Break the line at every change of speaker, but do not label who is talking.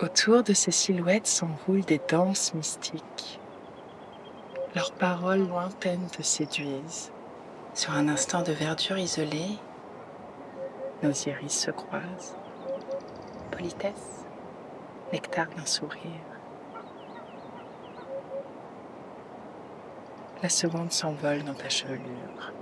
Autour de ces silhouettes s'enroulent des danses mystiques. Leurs paroles lointaines te séduisent. Sur un instant de verdure isolée, nos iris se croisent. Politesse, nectar d'un sourire. La seconde s'envole dans ta chevelure.